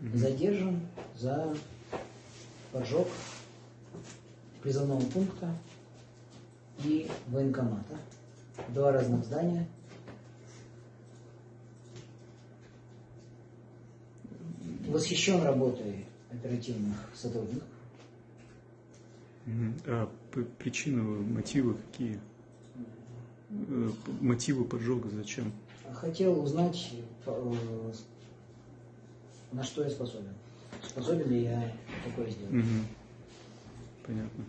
задержан за поджог призывного пункта и военкомата. Два разных здания. Восхищен работой оперативных сотрудников. А причины, мотивы какие? Э, Мотивы поджога зачем? Хотел узнать, э, на что я способен. Способен ли я такое сделать. Мгм. Понятно.